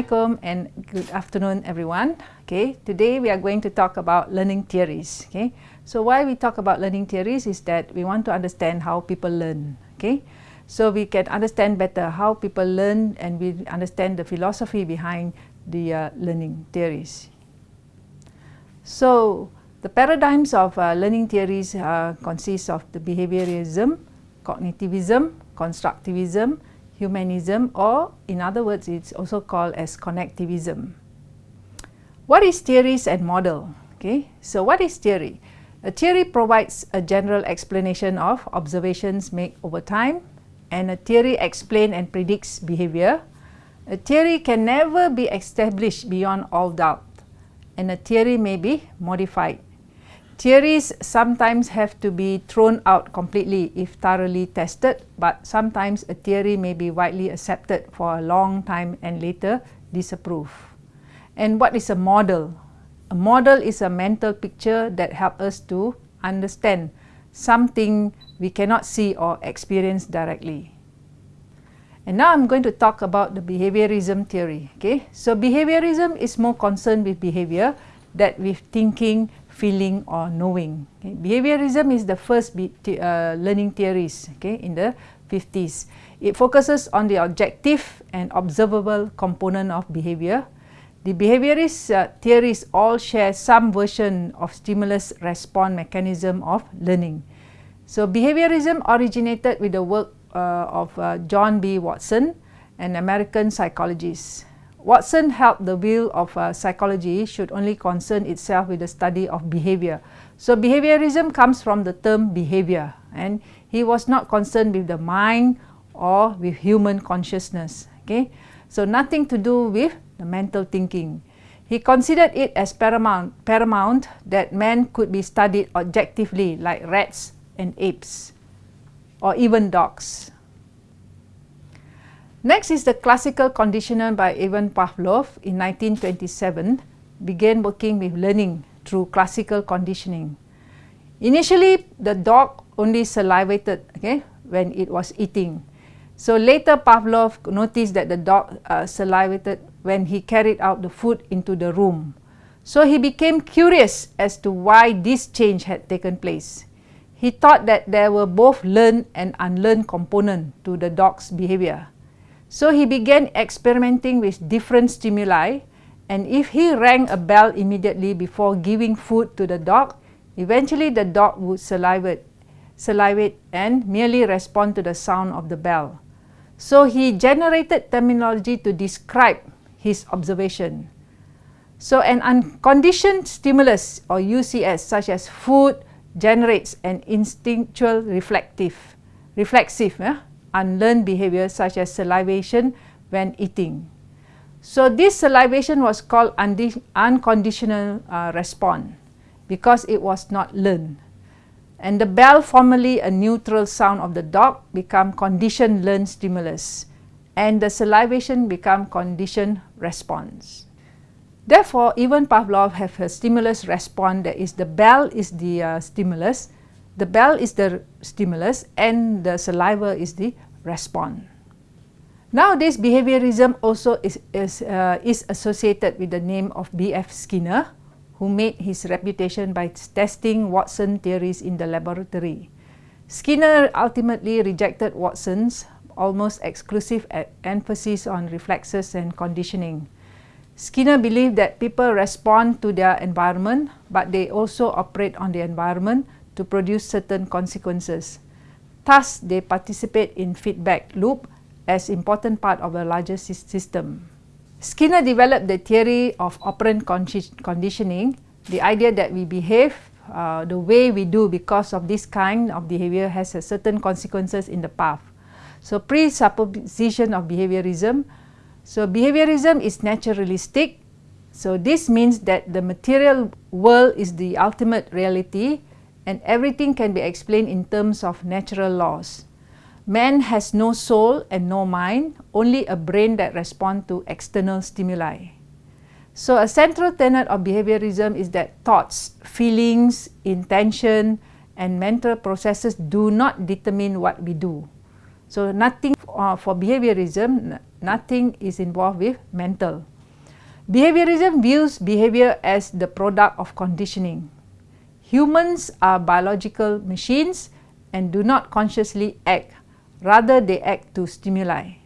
Assalamualaikum and good afternoon everyone. Okay, today we are going to talk about learning theories. Okay, so why we talk about learning theories is that we want to understand how people learn. Okay, so we can understand better how people learn and we understand the philosophy behind the uh, learning theories. So the paradigms of uh, learning theories uh, consist of the behaviorism, cognitivism, constructivism, humanism or in other words it's also called as connectivism. What is theories and model? Okay, so what is theory? A theory provides a general explanation of observations made over time and a theory explains and predicts behavior. A theory can never be established beyond all doubt and a theory may be modified Theories sometimes have to be thrown out completely if thoroughly tested, but sometimes a theory may be widely accepted for a long time and later disapproved. And what is a model? A model is a mental picture that helps us to understand something we cannot see or experience directly. And now I'm going to talk about the behaviorism theory. Okay, so behaviorism is more concerned with behavior that with thinking feeling or knowing. Okay. Behaviorism is the first be uh, learning theories okay, in the 50s. It focuses on the objective and observable component of behavior. The behaviorist uh, theories all share some version of stimulus response mechanism of learning. So behaviorism originated with the work uh, of uh, John B. Watson, an American psychologist. Watson held the view of uh, psychology should only concern itself with the study of behavior. So behaviorism comes from the term behavior and he was not concerned with the mind or with human consciousness. Okay, So nothing to do with the mental thinking. He considered it as paramount, paramount that man could be studied objectively like rats and apes or even dogs. Next is the classical conditioner by Ivan Pavlov in 1927 began working with learning through classical conditioning. Initially, the dog only salivated okay, when it was eating. So later Pavlov noticed that the dog uh, salivated when he carried out the food into the room. So he became curious as to why this change had taken place. He thought that there were both learned and unlearned component to the dog's behavior. So he began experimenting with different stimuli and if he rang a bell immediately before giving food to the dog, eventually the dog would salivate, salivate and merely respond to the sound of the bell. So he generated terminology to describe his observation. So an unconditioned stimulus or UCS such as food generates an instinctual reflective, reflexive unlearned behavior such as salivation when eating. So this salivation was called unconditional uh, response because it was not learned. And the bell, formerly a neutral sound of the dog, become conditioned learned stimulus and the salivation become conditioned response. Therefore, Ivan Pavlov have a stimulus response that is the bell is the uh, stimulus the bell is the stimulus and the saliva is the response. Nowadays, behaviorism also is, is, uh, is associated with the name of B.F. Skinner, who made his reputation by testing Watson theories in the laboratory. Skinner ultimately rejected Watson's almost exclusive emphasis on reflexes and conditioning. Skinner believed that people respond to their environment, but they also operate on the environment to produce certain consequences. Thus, they participate in feedback loop as important part of a larger system. Skinner developed the theory of operant conditioning, the idea that we behave uh, the way we do because of this kind of behavior has a certain consequences in the path. So presupposition of behaviorism. So behaviorism is naturalistic. So this means that the material world is the ultimate reality and everything can be explained in terms of natural laws. Man has no soul and no mind, only a brain that responds to external stimuli. So a central tenet of behaviorism is that thoughts, feelings, intention, and mental processes do not determine what we do. So nothing uh, for behaviorism, nothing is involved with mental. Behaviorism views behavior as the product of conditioning. Humans are biological machines and do not consciously act, rather they act to stimuli.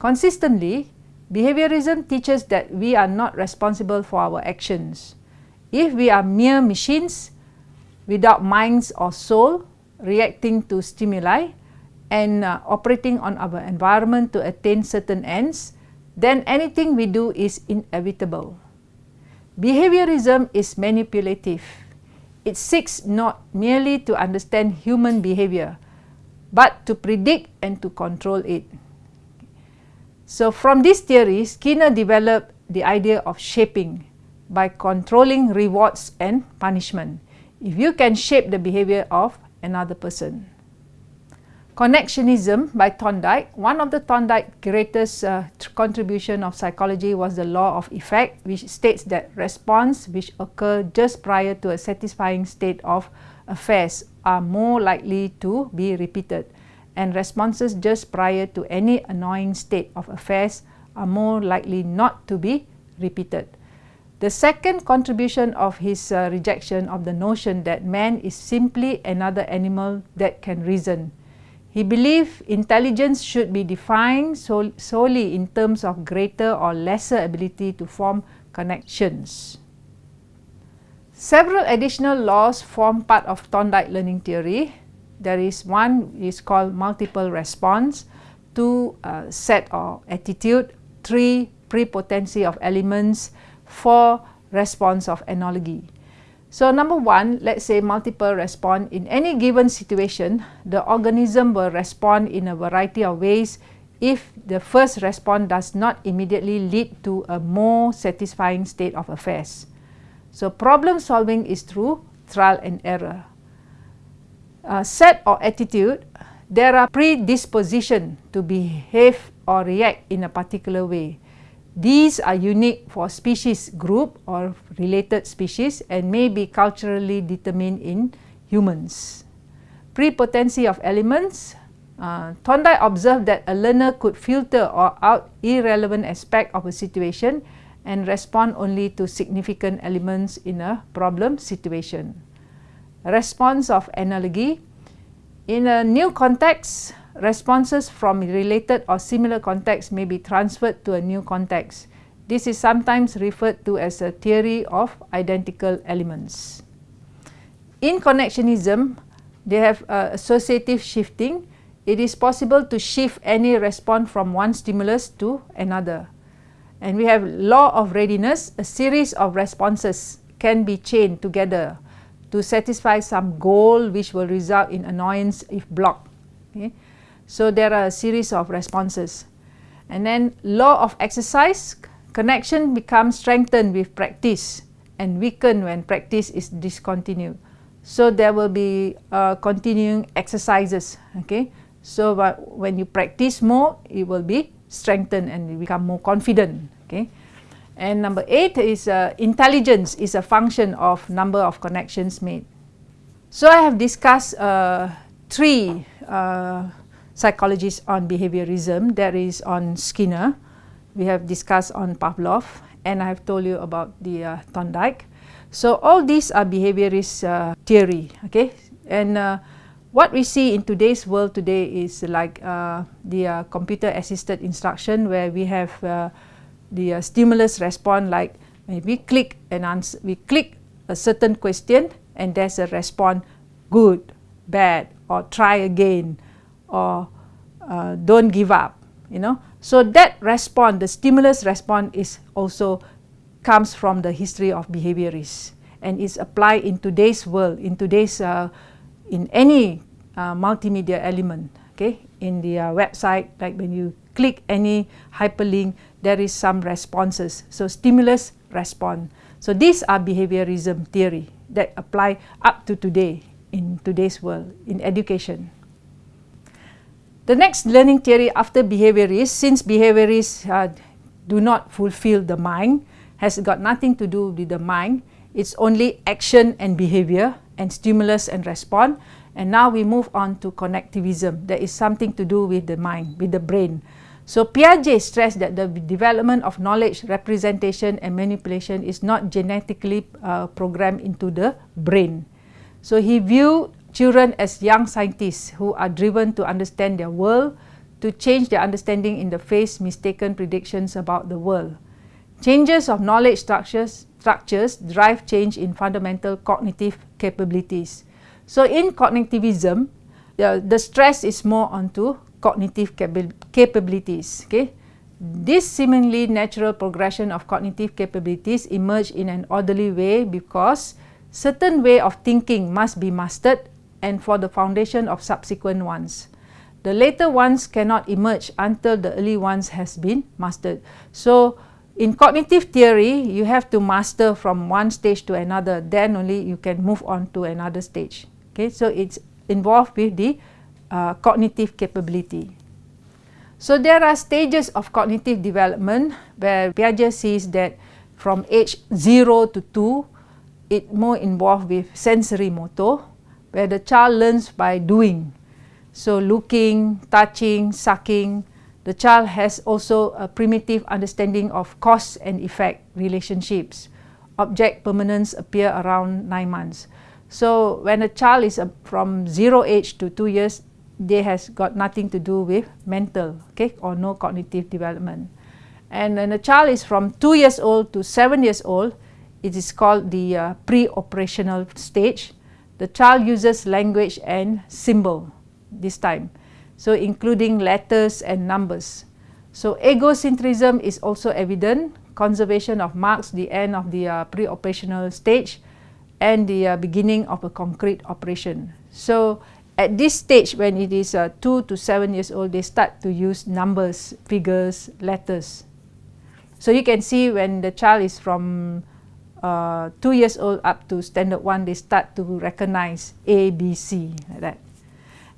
Consistently, behaviorism teaches that we are not responsible for our actions. If we are mere machines without minds or soul reacting to stimuli and uh, operating on our environment to attain certain ends, then anything we do is inevitable. Behaviorism is manipulative. It seeks not merely to understand human behavior, but to predict and to control it. So from this theory, Skinner developed the idea of shaping by controlling rewards and punishment. If you can shape the behavior of another person. Connectionism by Thorndike. One of the Thorndike's greatest uh, contribution of psychology was the law of effect, which states that response which occur just prior to a satisfying state of affairs are more likely to be repeated, and responses just prior to any annoying state of affairs are more likely not to be repeated. The second contribution of his uh, rejection of the notion that man is simply another animal that can reason. He believed intelligence should be defined sol solely in terms of greater or lesser ability to form connections. Several additional laws form part of Thorndike learning theory. There is one is called multiple response, two uh, set or attitude, three prepotency of elements, four response of analogy. So number one, let's say multiple response. In any given situation, the organism will respond in a variety of ways if the first response does not immediately lead to a more satisfying state of affairs. So problem solving is through trial and error. Uh, set or attitude, there are predisposition to behave or react in a particular way. These are unique for species group or related species and may be culturally determined in humans. Prepotency of elements. Uh, Thorndike observed that a learner could filter or out irrelevant aspect of a situation and respond only to significant elements in a problem situation. Response of analogy. In a new context, responses from related or similar contexts may be transferred to a new context. This is sometimes referred to as a theory of identical elements. In connectionism, they have uh, associative shifting. It is possible to shift any response from one stimulus to another. And we have law of readiness, a series of responses can be chained together to satisfy some goal which will result in annoyance if blocked. Okay. So there are a series of responses. And then law of exercise, connection becomes strengthened with practice and weakened when practice is discontinued. So there will be uh, continuing exercises. Okay. So when you practice more, it will be strengthened and you become more confident. Okay. And number eight is uh, intelligence is a function of number of connections made. So I have discussed uh, three uh, psychologists on behaviorism. There is on Skinner. We have discussed on Pavlov, and I have told you about the uh, Thorndike. So all these are behaviorist uh, theory. Okay, and uh, what we see in today's world today is like uh, the uh, computer-assisted instruction, where we have uh, the stimulus response, like we click and answer, we click a certain question, and there's a response, good, bad, or try again or uh, don't give up you know? So that response the stimulus response is also comes from the history of behaviorists. And is applied in today's world in today's uh, in any uh, multimedia element okay? In the uh, website like when you click any hyperlink there is some responses. So stimulus response so these are behaviorism theory that apply up to today in today's world in education the next learning theory after behaviorists, since behaviorists uh, do not fulfill the mind, has got nothing to do with the mind, it's only action and behavior and stimulus and response. And now we move on to connectivism. That is something to do with the mind, with the brain. So Piaget stressed that the development of knowledge, representation and manipulation is not genetically uh, programmed into the brain. So he viewed children as young scientists who are driven to understand their world, to change their understanding in the face mistaken predictions about the world. Changes of knowledge structures, structures drive change in fundamental cognitive capabilities. So in cognitivism, the, the stress is more onto cognitive capabilities. Okay? This seemingly natural progression of cognitive capabilities emerge in an orderly way because certain way of thinking must be mastered and for the foundation of subsequent ones. The later ones cannot emerge until the early ones has been mastered. So, in cognitive theory, you have to master from one stage to another, then only you can move on to another stage. Okay, so it's involved with the uh, cognitive capability. So there are stages of cognitive development where Piaget sees that from age 0 to 2, it more involved with sensory motor, where the child learns by doing. So looking, touching, sucking, the child has also a primitive understanding of cause and effect relationships. Object permanence appear around 9 months. So when a child is uh, from 0 age to 2 years, they has got nothing to do with mental okay, or no cognitive development. And when a child is from 2 years old to 7 years old, it is called the uh, pre-operational stage. The child uses language and symbol this time. So including letters and numbers. So egocentrism is also evident. Conservation of marks the end of the uh, pre-operational stage and the uh, beginning of a concrete operation. So at this stage when it is uh, 2 to 7 years old, they start to use numbers, figures, letters. So you can see when the child is from uh, 2 years old up to standard 1, they start to recognize A, B, C like that.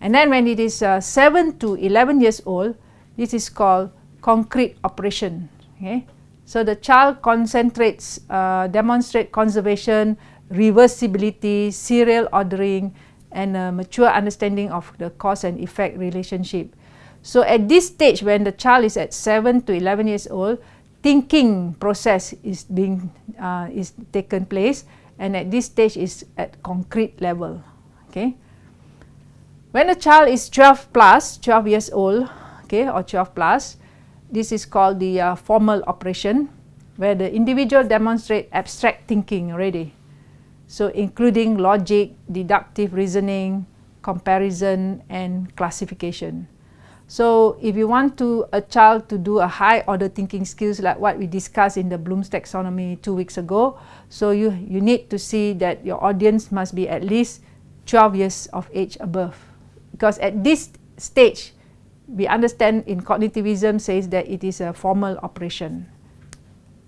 And then when it is uh, 7 to 11 years old, this is called concrete operation. Okay? So the child concentrates, uh, demonstrate conservation, reversibility, serial ordering, and a mature understanding of the cause and effect relationship. So at this stage, when the child is at 7 to 11 years old, thinking process is being uh, is taken place, and at this stage is at concrete level. Okay. When a child is 12 plus, 12 years old, okay, or 12 plus, this is called the uh, formal operation, where the individual demonstrate abstract thinking already. So including logic, deductive reasoning, comparison, and classification. So if you want to a child to do a high order thinking skills like what we discussed in the Bloom's taxonomy two weeks ago, so you, you need to see that your audience must be at least 12 years of age above because at this stage, we understand in cognitivism says that it is a formal operation.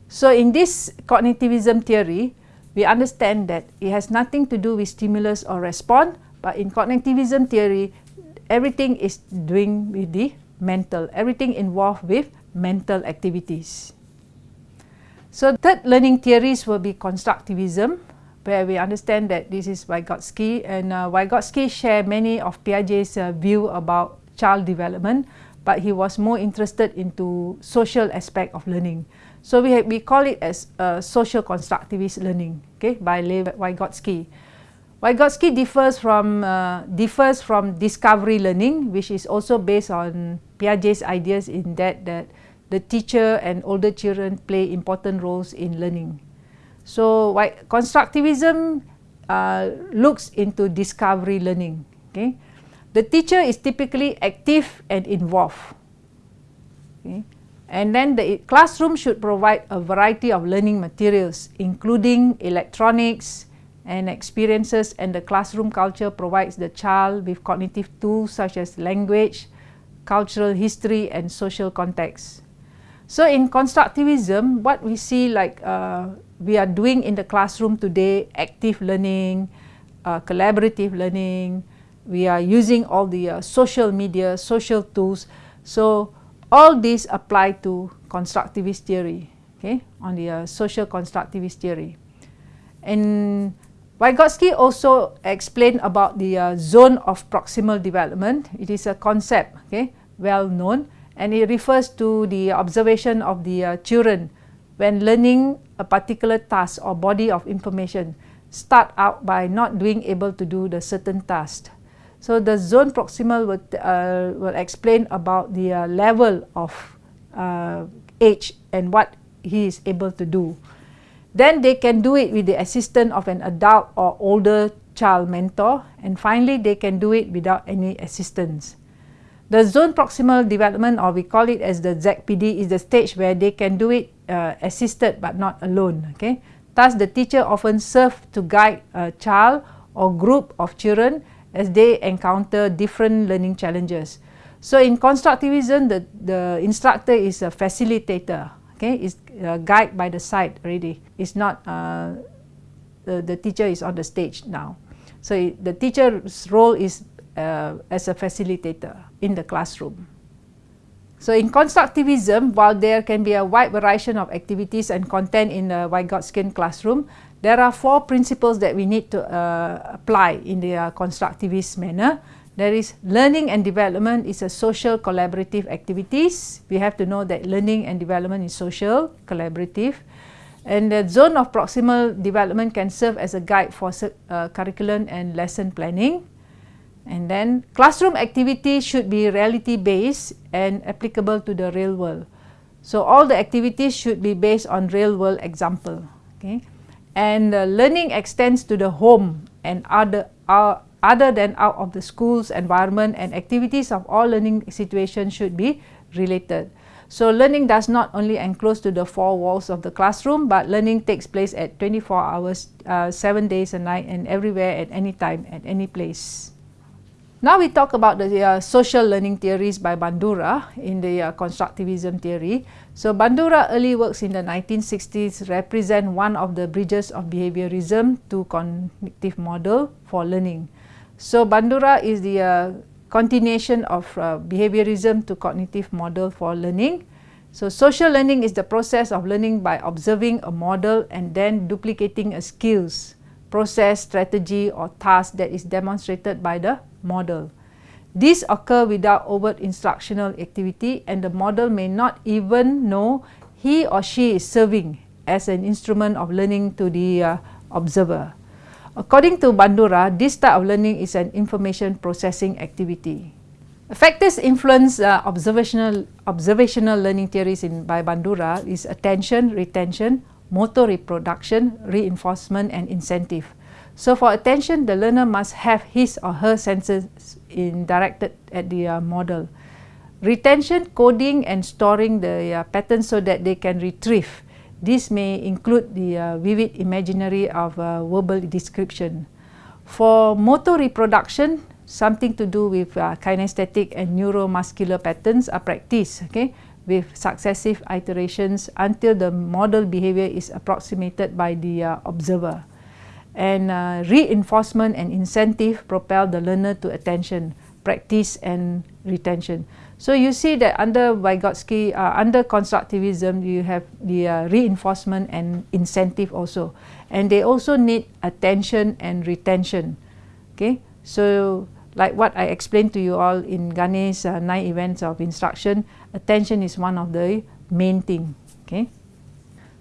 So in this cognitivism theory, we understand that it has nothing to do with stimulus or response, but in cognitivism theory, everything is doing with the mental, everything involved with mental activities. So third learning theories will be constructivism, where we understand that this is Vygotsky and uh, Vygotsky shared many of Piaget's uh, view about child development but he was more interested into social aspect of learning. So we, we call it as uh, social constructivist learning okay, by Lev Vygotsky. Vygotsky differs from, uh, differs from discovery learning which is also based on Piaget's ideas in that, that the teacher and older children play important roles in learning. So why constructivism uh, looks into discovery learning. Okay, the teacher is typically active and involved. Okay, and then the classroom should provide a variety of learning materials, including electronics and experiences. And the classroom culture provides the child with cognitive tools such as language, cultural history, and social context. So in constructivism, what we see like uh, we are doing in the classroom today active learning, uh, collaborative learning. We are using all the uh, social media, social tools. So all these apply to constructivist theory, okay, on the uh, social constructivist theory. And Vygotsky also explained about the uh, zone of proximal development. It is a concept, okay, well known, and it refers to the observation of the uh, children when learning a particular task or body of information start out by not being able to do the certain task. So the zone proximal will, uh, will explain about the uh, level of uh, age and what he is able to do. Then they can do it with the assistance of an adult or older child mentor and finally they can do it without any assistance. The zone proximal development or we call it as the ZPD is the stage where they can do it uh, assisted but not alone. Okay? Thus the teacher often serves to guide a child or group of children as they encounter different learning challenges. So in constructivism, the, the instructor is a facilitator okay, is uh, guide by the side already. It's not uh, the, the teacher is on the stage now. So it, the teacher's role is uh, as a facilitator in the classroom. So in constructivism, while there can be a wide variety of activities and content in the Vygotskian classroom, there are four principles that we need to uh, apply in the constructivist manner. There is learning and development is a social collaborative activities. We have to know that learning and development is social, collaborative. And the zone of proximal development can serve as a guide for uh, curriculum and lesson planning. And then classroom activities should be reality-based and applicable to the real world. So all the activities should be based on real-world example. Okay? And uh, learning extends to the home and other, uh, other than out of the school's environment and activities of all learning situations should be related. So learning does not only enclose to the four walls of the classroom, but learning takes place at 24 hours, uh, 7 days a night and everywhere at any time, at any place. Now we talk about the uh, social learning theories by Bandura in the uh, constructivism theory. So Bandura early works in the 1960s represent one of the bridges of behaviorism to cognitive model for learning. So Bandura is the uh, continuation of uh, behaviorism to cognitive model for learning. So social learning is the process of learning by observing a model and then duplicating a skills, process, strategy or task that is demonstrated by the model. This occur without overt instructional activity and the model may not even know he or she is serving as an instrument of learning to the uh, observer. According to Bandura, this type of learning is an information processing activity. Factors influence uh, observational, observational learning theories in, by Bandura is attention, retention, motor reproduction, reinforcement and incentive. So for attention, the learner must have his or her senses in directed at the uh, model. Retention, coding and storing the uh, patterns so that they can retrieve this may include the uh, vivid imaginary of uh, verbal description. For motor reproduction, something to do with uh, kinesthetic and neuromuscular patterns are practiced okay, with successive iterations until the model behavior is approximated by the uh, observer. And uh, reinforcement and incentive propel the learner to attention, practice and retention. So you see that under Vygotsky, uh, under constructivism, you have the uh, reinforcement and incentive also. And they also need attention and retention. Okay, so like what I explained to you all in Gagné's uh, nine events of instruction, attention is one of the main thing. Okay,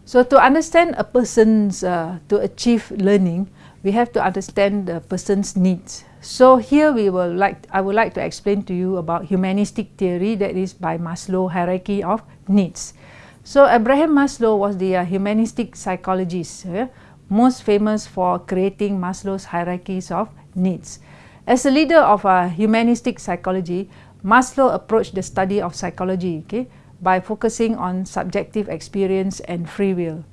so to understand a person's, uh, to achieve learning, we have to understand the person's needs. So here we will like I would like to explain to you about humanistic theory that is by Maslow hierarchy of needs. So Abraham Maslow was the uh, humanistic psychologist, uh, most famous for creating Maslow's hierarchies of needs. As a leader of uh, humanistic psychology, Maslow approached the study of psychology okay, by focusing on subjective experience and free will.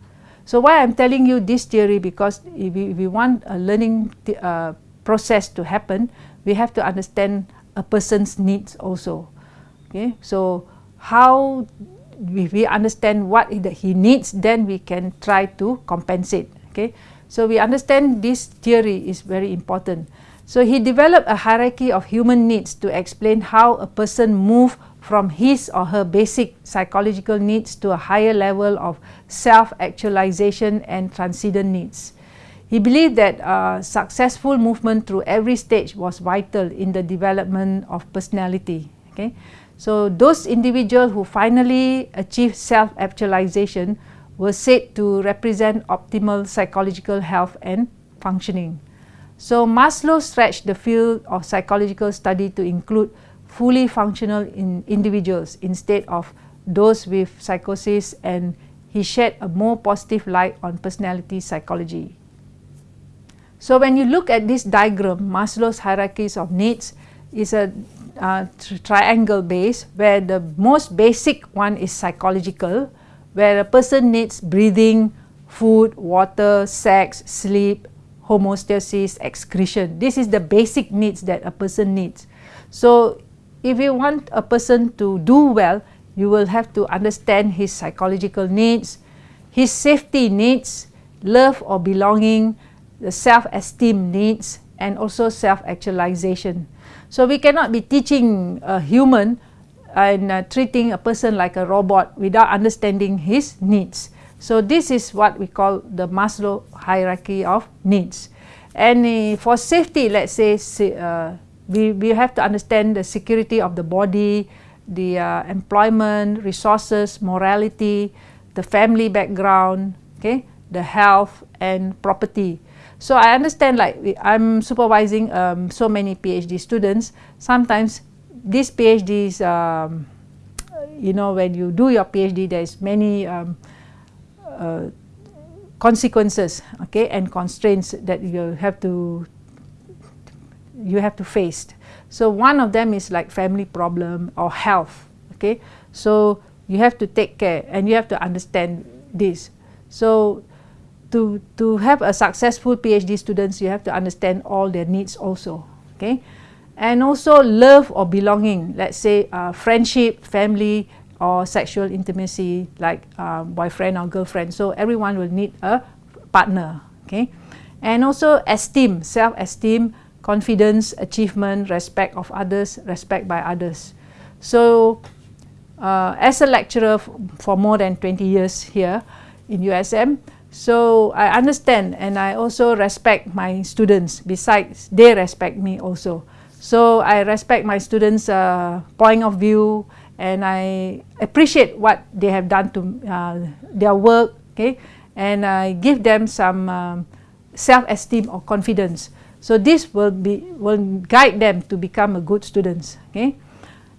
So why I'm telling you this theory because if we, if we want a learning uh, process to happen, we have to understand a person's needs also. Okay, so how if we understand what he needs, then we can try to compensate. Okay, so we understand this theory is very important. So he developed a hierarchy of human needs to explain how a person move from his or her basic psychological needs to a higher level of self-actualization and transcendent needs. He believed that uh, successful movement through every stage was vital in the development of personality. Okay? So those individuals who finally achieved self-actualization were said to represent optimal psychological health and functioning. So Maslow stretched the field of psychological study to include fully functional in individuals instead of those with psychosis and he shed a more positive light on personality psychology. So when you look at this diagram, Maslow's hierarchies of needs is a uh, triangle base where the most basic one is psychological, where a person needs breathing, food, water, sex, sleep, homeostasis, excretion. This is the basic needs that a person needs. So if you want a person to do well, you will have to understand his psychological needs, his safety needs, love or belonging, the self-esteem needs, and also self-actualization. So we cannot be teaching a human and uh, treating a person like a robot without understanding his needs. So this is what we call the Maslow hierarchy of needs. And uh, for safety, let's say uh, we, we have to understand the security of the body, the uh, employment, resources, morality, the family background, okay, the health and property. So I understand like I'm supervising um, so many PhD students. Sometimes these PhDs, um, you know, when you do your PhD, there's many um, uh, consequences, okay, and constraints that you have to you have to face. So one of them is like family problem or health, okay. So you have to take care and you have to understand this. So to to have a successful PhD students, you have to understand all their needs also, okay. And also love or belonging, let's say uh, friendship, family, or sexual intimacy like uh, boyfriend or girlfriend. So everyone will need a partner, okay. And also esteem, self-esteem, confidence, achievement, respect of others, respect by others. So uh, as a lecturer for more than 20 years here in USM, so I understand and I also respect my students besides they respect me also. So I respect my students' uh, point of view and I appreciate what they have done to uh, their work, okay, and I give them some um, self-esteem or confidence. So this will be will guide them to become a good students. Okay,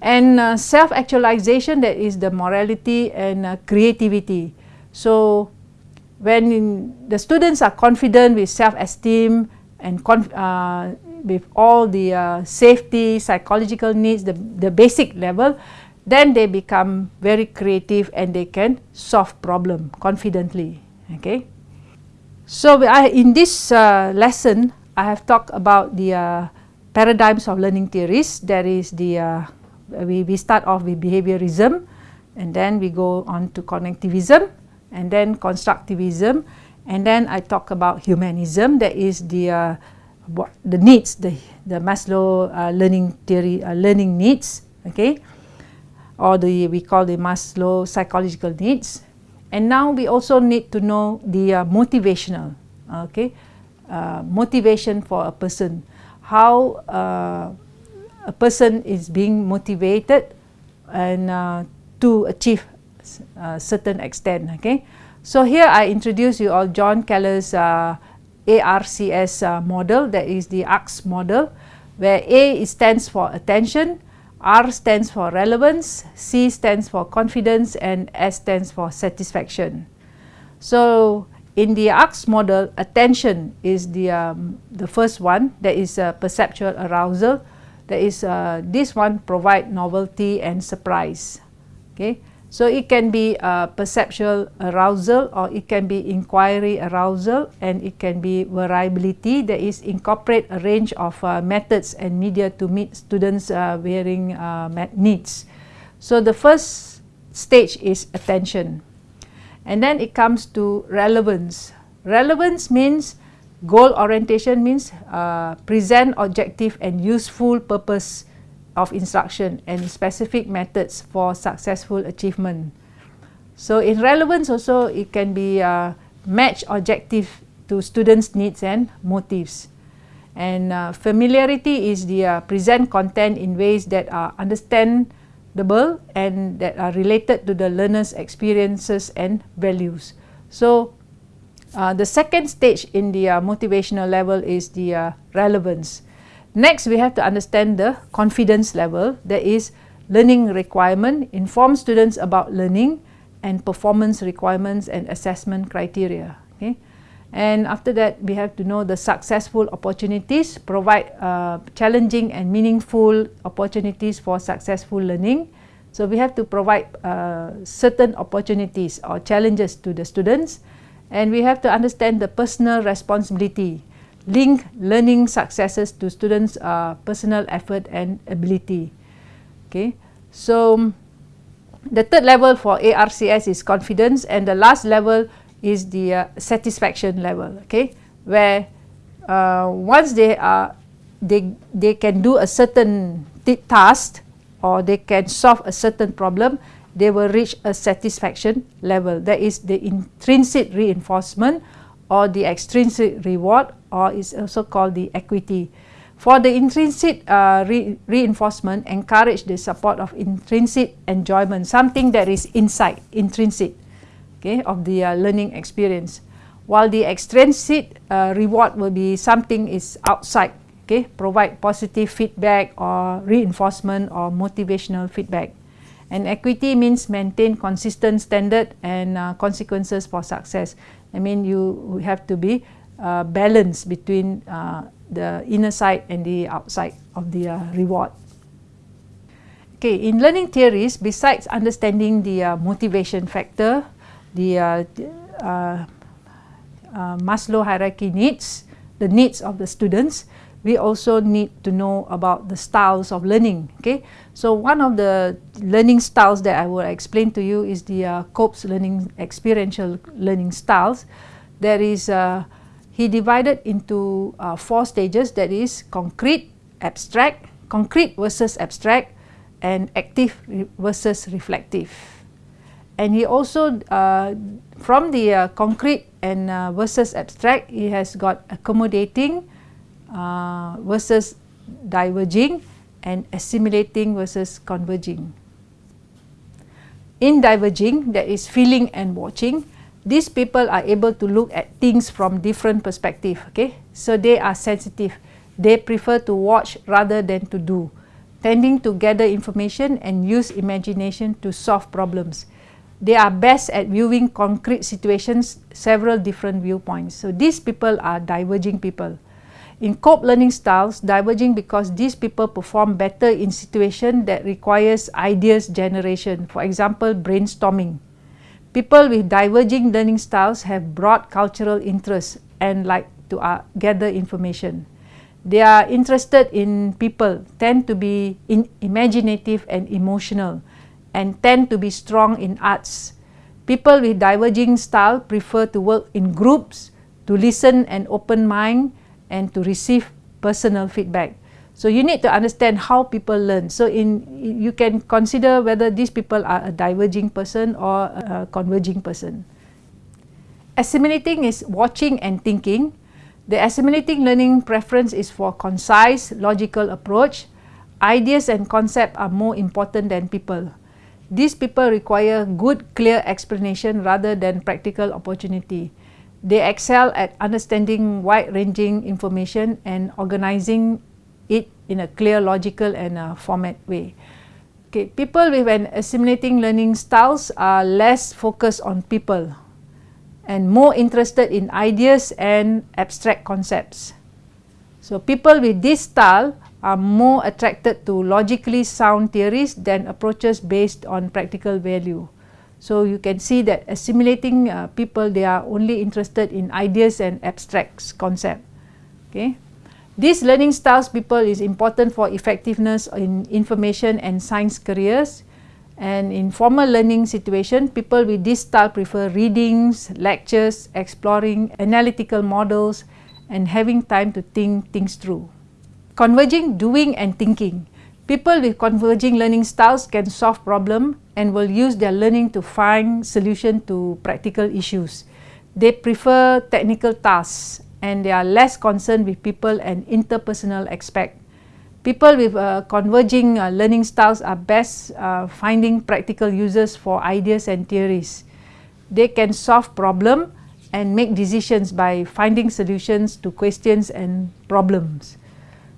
and uh, self-actualization that is the morality and uh, creativity. So when the students are confident with self-esteem and uh, with all the uh, safety, psychological needs, the, the basic level, then they become very creative and they can solve problem confidently. Okay. So I, in this uh, lesson, I have talked about the uh, paradigms of learning theories. That is the uh, we, we start off with behaviorism and then we go on to connectivism and then constructivism. And then I talk about humanism that is the uh, the needs the the Maslow uh, learning theory uh, learning needs okay? Or the we call the Maslow psychological needs. And now we also need to know the uh, motivational okay? Uh, motivation for a person, how uh, a person is being motivated and uh, to achieve uh, certain extent. Okay, so here I introduce you all John Keller's uh, ARCS uh, model, that is the ARCS model, where A stands for attention, R stands for relevance, C stands for confidence, and S stands for satisfaction. So in the ARCS model, attention is the, um, the first one, that is uh, perceptual arousal. That is, uh, this one provide novelty and surprise. Okay, so it can be perceptual arousal or it can be inquiry arousal and it can be variability that is incorporate a range of uh, methods and media to meet students' uh, varying uh, needs. So the first stage is attention. And then it comes to relevance. Relevance means goal orientation means uh, present objective and useful purpose of instruction and specific methods for successful achievement. So in relevance also it can be uh, match objective to students' needs and motives. And uh, familiarity is the uh, present content in ways that are understandable and that are related to the learner's experiences and values. So, uh, the second stage in the uh, motivational level is the uh, relevance. Next, we have to understand the confidence level. That is, learning requirement, inform students about learning and performance requirements and assessment criteria. Okay? And after that, we have to know the successful opportunities, provide uh, challenging and meaningful opportunities for successful learning. So, we have to provide uh, certain opportunities or challenges to the students and we have to understand the personal responsibility, link learning successes to students' uh, personal effort and ability. Okay, so the third level for ARCS is confidence, and the last level is the uh, satisfaction level. Okay, where uh, once they are they they can do a certain task or they can solve a certain problem, they will reach a satisfaction level. That is the intrinsic reinforcement or the extrinsic reward or is also called the equity. For the intrinsic uh, re reinforcement, encourage the support of intrinsic enjoyment, something that is inside, intrinsic, okay, of the uh, learning experience. While the extrinsic uh, reward will be something is outside, okay, provide positive feedback or reinforcement or motivational feedback. And equity means maintain consistent standard and uh, consequences for success. I mean, you have to be uh, balanced between uh, the inner side and the outside of the uh, reward. Okay, in learning theories, besides understanding the uh, motivation factor, the uh, Maslow hierarchy needs, the needs of the students, we also need to know about the styles of learning. Okay, so one of the learning styles that I will explain to you is the uh, Kolb's learning experiential learning styles. There is uh, he divided into uh, four stages. That is concrete, abstract, concrete versus abstract, and active versus reflective. And he also uh, from the uh, concrete and uh, versus abstract, he has got accommodating uh, versus diverging and assimilating versus converging. In diverging, that is feeling and watching, these people are able to look at things from different perspective. Okay, so they are sensitive. They prefer to watch rather than to do, tending to gather information and use imagination to solve problems. They are best at viewing concrete situations, several different viewpoints. So these people are diverging people. In Kolb learning styles, diverging because these people perform better in situations that requires ideas generation, for example, brainstorming. People with diverging learning styles have broad cultural interests and like to uh, gather information. They are interested in people, tend to be in imaginative and emotional, and tend to be strong in arts. People with diverging style prefer to work in groups, to listen and open mind, and to receive personal feedback. So you need to understand how people learn. So in you can consider whether these people are a diverging person or a converging person. Assimilating is watching and thinking. The assimilating learning preference is for concise, logical approach. Ideas and concepts are more important than people. These people require good, clear explanation rather than practical opportunity. They excel at understanding wide-ranging information and organizing it in a clear, logical and uh, format way. Okay, people with an assimilating learning styles are less focused on people and more interested in ideas and abstract concepts. So people with this style are more attracted to logically sound theories than approaches based on practical value. So you can see that assimilating uh, people, they are only interested in ideas and abstracts concept. Okay. These learning styles people is important for effectiveness in information and science careers. And in formal learning situation, people with this style prefer readings, lectures, exploring analytical models, and having time to think things through. Converging doing and thinking. People with converging learning styles can solve problems and will use their learning to find solution to practical issues. they prefer technical tasks and they are less concerned with people and interpersonal aspect. People with uh, converging uh, learning styles are best uh, finding practical uses for ideas and theories. They can solve problem and make decisions by finding solutions to questions and problems.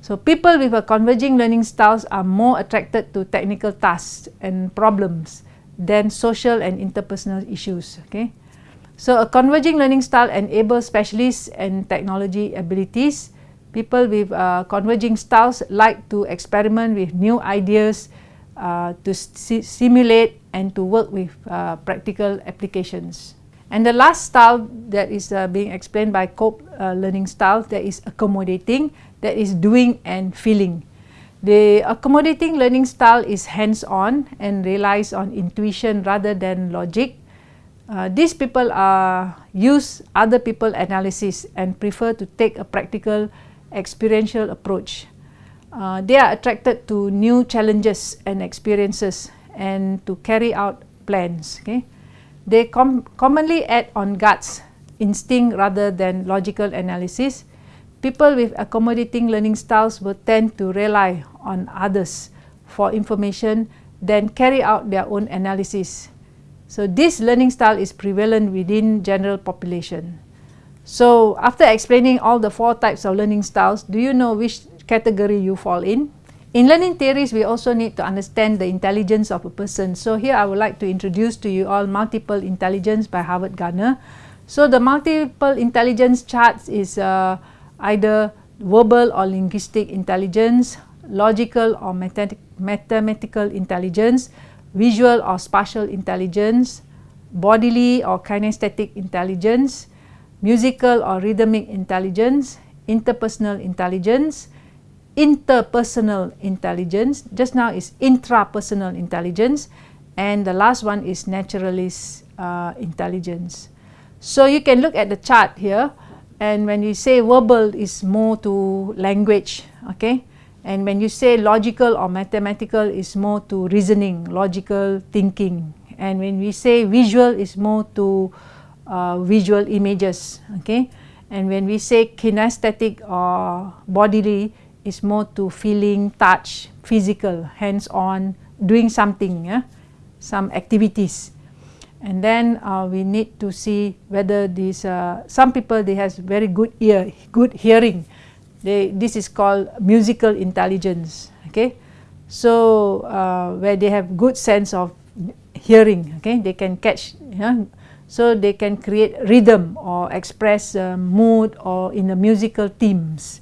So people with a converging learning styles are more attracted to technical tasks and problems than social and interpersonal issues. Okay. So a converging learning style enables specialists and technology abilities. People with uh, converging styles like to experiment with new ideas, uh, to simulate and to work with uh, practical applications. And the last style that is uh, being explained by Kolb uh, learning style that is accommodating, that is doing and feeling. The accommodating learning style is hands-on and relies on intuition rather than logic. Uh, these people are use other people analysis and prefer to take a practical experiential approach. Uh, they are attracted to new challenges and experiences and to carry out plans. Okay? They com commonly act on guts, instinct rather than logical analysis. People with accommodating learning styles will tend to rely on others for information then carry out their own analysis. So this learning style is prevalent within general population. So after explaining all the four types of learning styles, do you know which category you fall in? In learning theories, we also need to understand the intelligence of a person. So here I would like to introduce to you all multiple intelligence by Howard Gardner. So the multiple intelligence charts is uh, either verbal or linguistic intelligence, logical or mathematical intelligence, visual or spatial intelligence, bodily or kinesthetic intelligence, musical or rhythmic intelligence, interpersonal intelligence, interpersonal intelligence. Just now is intrapersonal intelligence. And the last one is naturalist uh, intelligence. So you can look at the chart here. And when you say verbal is more to language, okay? And when you say logical or mathematical is more to reasoning, logical thinking. And when we say visual is more to uh, visual images, okay? And when we say kinesthetic or bodily is more to feeling, touch, physical, hands-on, doing something, yeah? some activities. And then uh, we need to see whether these, uh, some people they has very good ear, good hearing. They, this is called musical intelligence, okay. So uh, where they have good sense of hearing, okay, they can catch, yeah? so they can create rhythm or express uh, mood or in the musical themes.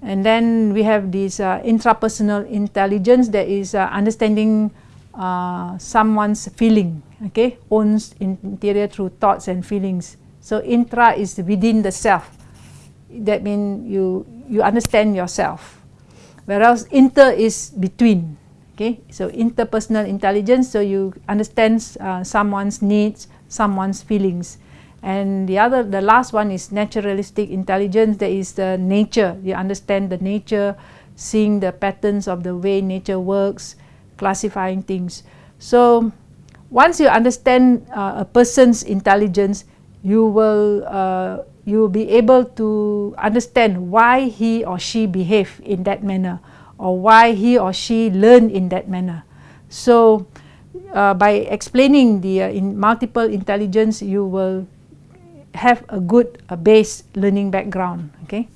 And then we have this uh, intrapersonal intelligence that is uh, understanding uh, someone's feeling, okay, owns interior through thoughts and feelings. So intra is within the self. That means you you understand yourself. Whereas inter is between. Okay, so interpersonal intelligence. So you understand uh, someone's needs, someone's feelings. And the other, the last one is naturalistic intelligence. That is the nature. You understand the nature, seeing the patterns of the way nature works, classifying things. So once you understand uh, a person's intelligence, you will uh, you will be able to understand why he or she behave in that manner, or why he or she learn in that manner. So uh, by explaining the uh, in multiple intelligence, you will have a good uh, base learning background. Okay.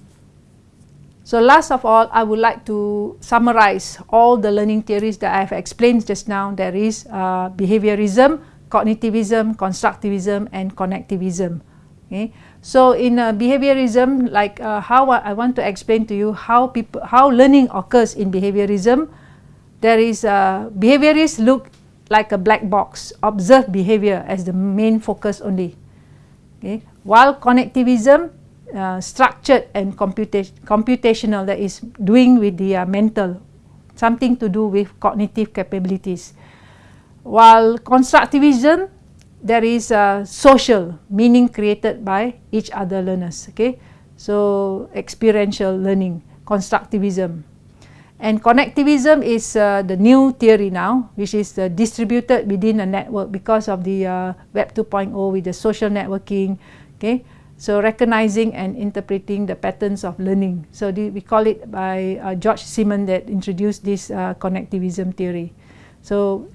So last of all, I would like to summarize all the learning theories that I have explained just now. There is uh, behaviorism, cognitivism, constructivism, and connectivism. Okay. So in uh, behaviorism, like uh, how I want to explain to you how people how learning occurs in behaviorism. There is uh, behaviorists look like a black box, observe behavior as the main focus only. Okay. While cognitivism, uh, structured and computa computational, that is doing with the uh, mental, something to do with cognitive capabilities. While constructivism, there is a social meaning created by each other learners. Okay, so experiential learning, constructivism. And connectivism is uh, the new theory now, which is uh, distributed within a network because of the uh, Web 2.0 with the social networking. Okay, so recognizing and interpreting the patterns of learning. So the, we call it by uh, George Siemens that introduced this uh, connectivism theory. So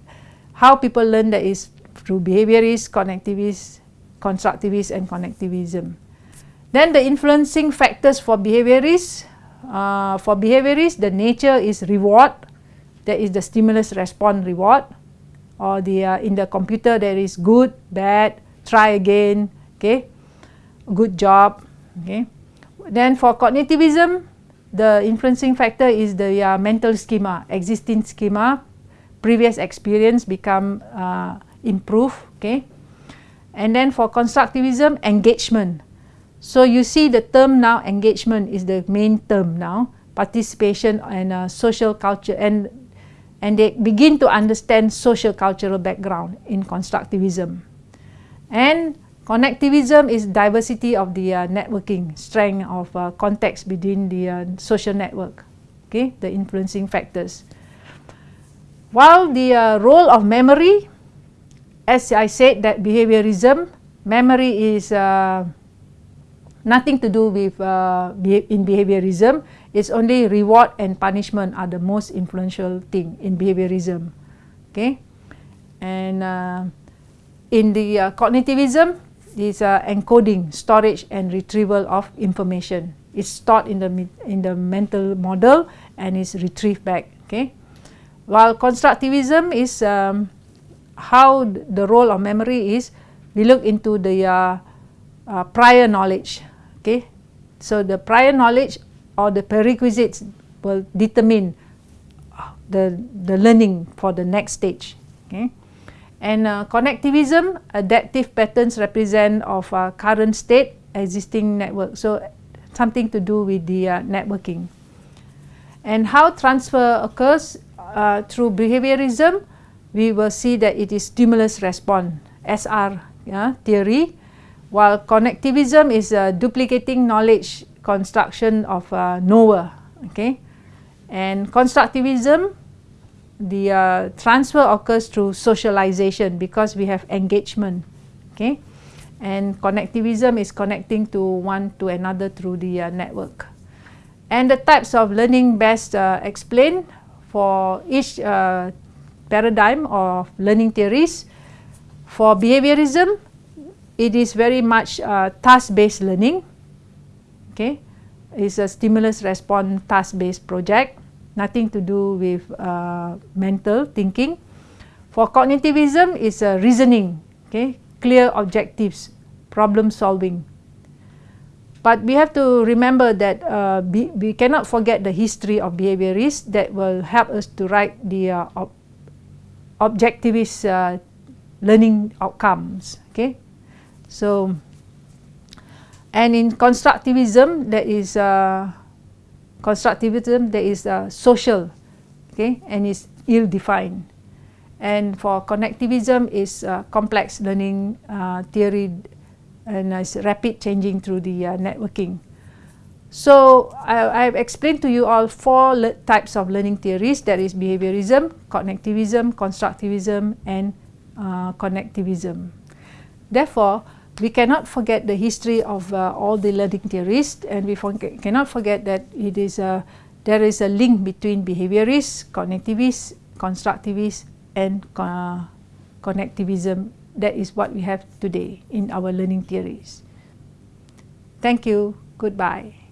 how people learn that is through behaviorist, cognitivist, constructivist, and connectivism. Then the influencing factors for behaviorists uh, for behaviorists, the nature is reward. That is the stimulus response reward. Or the uh, in the computer there is good, bad, try again, okay, good job, okay. Then for cognitivism, the influencing factor is the uh, mental schema, existing schema, previous experience become uh, improve, okay. And then for constructivism, engagement. So you see the term now engagement is the main term now participation and uh, social culture and and they begin to understand social cultural background in constructivism. And connectivism is diversity of the uh, networking, strength of uh, context between the uh, social network, okay, the influencing factors. While the uh, role of memory, as I said that behaviorism, memory is uh, nothing to do with uh, in behaviorism. It's only reward and punishment are the most influential thing in behaviorism. Okay, and in the uh, cognitivism is uh, encoding, storage, and retrieval of information. It's stored in the in the mental model and is retrieved back. Okay, while constructivism is um, how the role of memory is, we look into the uh, uh, prior knowledge Okay, so the prior knowledge or the prerequisites will determine the the learning for the next stage. Okay, and uh, connectivism adaptive patterns represent of uh, current state existing network. So something to do with the uh, networking. And how transfer occurs uh, through behaviorism, we will see that it is stimulus response SR yeah, theory while connectivism is a duplicating knowledge construction of a knower okay and constructivism the uh, transfer occurs through socialization because we have engagement okay? And connectivism is connecting to one to another through the uh, network. And the types of learning best uh, explained for each uh, paradigm of learning theories. For behaviorism it is very much uh, task-based learning. Okay, it's a stimulus response task-based project, nothing to do with uh, mental thinking. For cognitivism, it's a reasoning, okay, clear objectives, problem solving. But we have to remember that uh, be, we cannot forget the history of behaviorists that will help us to write the uh, ob objectivist uh, learning outcomes. Okay, so, and in constructivism, there is uh, constructivism, there is uh, social, okay, and is ill-defined. And for connectivism is uh, complex learning uh, theory and is rapid changing through the uh, networking. So, I, have explained to you all four types of learning theories that is behaviorism, connectivism, constructivism and connectivism. Therefore, we cannot forget the history of uh, all the learning theorists and we forget, cannot forget that it is a, there is a link between behaviorists, cognitivists, constructivists and uh, connectivism. That is what we have today in our learning theories. Thank you. Goodbye.